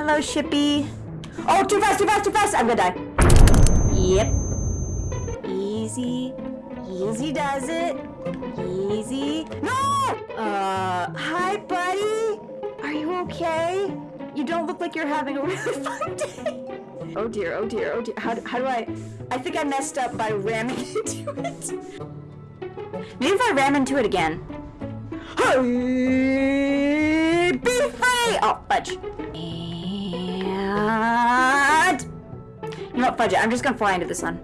Hello, Shippy. Oh, too fast, too fast, too fast! I'm gonna die. Yep. Easy. Easy does it. Easy. No! Uh, hi, buddy. Are you okay? You don't look like you're having a really fun day. Oh dear, oh dear, oh dear. How, do- how do I... I think I messed up by ramming into it. Maybe if I ram into it again. Hey, be free! Oh, fudge. What, fudge it. I'm just gonna fly into the sun.